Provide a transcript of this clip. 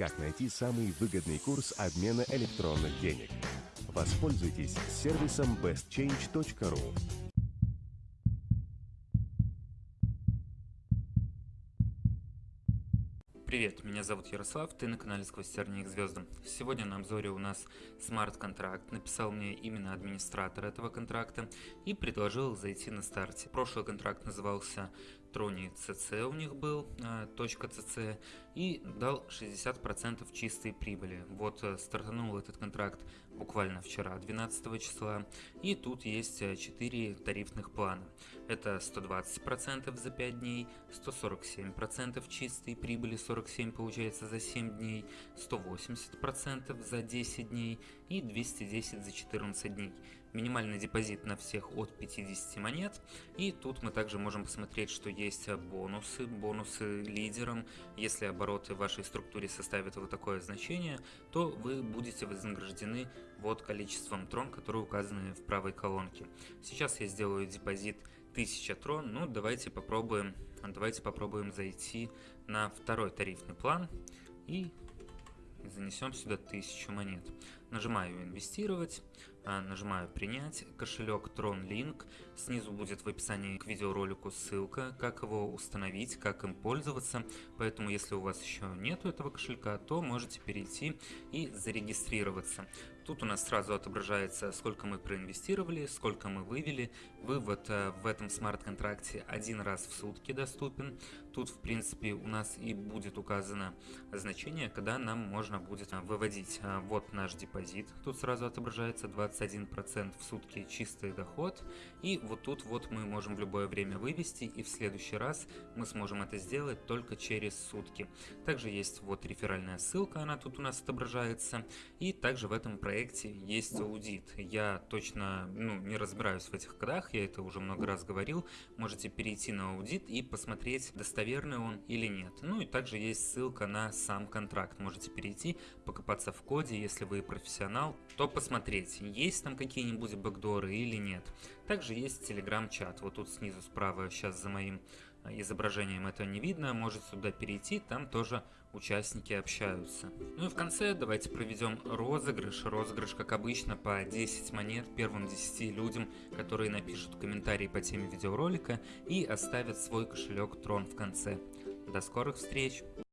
как найти самый выгодный курс обмена электронных денег. Воспользуйтесь сервисом bestchange.ru. Привет, меня зовут Ярослав, ты на канале Сквозь тернии к звездам. Сегодня на обзоре у нас смарт-контракт. Написал мне именно администратор этого контракта и предложил зайти на старте. Прошлый контракт назывался Трони CC у них был, э, точка .cc, и дал 60% чистой прибыли. Вот э, стартанул этот контракт буквально вчера, 12 числа, и тут есть 4 э, тарифных плана. Это 120% за 5 дней, 147% чистой прибыли, 47 получается за 7 дней, 180% за 10 дней и 210 за 14 дней. Минимальный депозит на всех от 50 монет. И тут мы также можем посмотреть, что есть бонусы, бонусы лидерам. Если обороты в вашей структуре составят вот такое значение, то вы будете вознаграждены вот количеством трон, которые указаны в правой колонке. Сейчас я сделаю депозит 1000 трон. Ну, давайте попробуем, давайте попробуем зайти на второй тарифный план и занесем сюда 1000 монет. Нажимаю инвестировать, а, нажимаю принять, кошелек TronLink, снизу будет в описании к видеоролику ссылка, как его установить, как им пользоваться, поэтому если у вас еще нету этого кошелька, то можете перейти и зарегистрироваться. Тут у нас сразу отображается, сколько мы проинвестировали, сколько мы вывели. Вывод э, в этом смарт-контракте один раз в сутки доступен. Тут, в принципе, у нас и будет указано значение, когда нам можно будет э, выводить. Вот наш депозит, тут сразу отображается 21% в сутки чистый доход. И вот тут вот мы можем в любое время вывести, и в следующий раз мы сможем это сделать только через сутки. Также есть вот реферальная ссылка, она тут у нас отображается. И также в этом проекте есть аудит. Я точно ну, не разбираюсь в этих кодах, я это уже много раз говорил. Можете перейти на аудит и посмотреть, достоверный он или нет. Ну и также есть ссылка на сам контракт. Можете перейти, покопаться в коде, если вы профессионал, то посмотреть, есть там какие-нибудь бэкдоры или нет. Также есть телеграм-чат. Вот тут снизу справа сейчас за моим изображением это не видно, может сюда перейти, там тоже участники общаются. Ну и в конце давайте проведем розыгрыш. Розыгрыш, как обычно, по 10 монет первым 10 людям, которые напишут комментарии по теме видеоролика и оставят свой кошелек Трон в конце. До скорых встреч!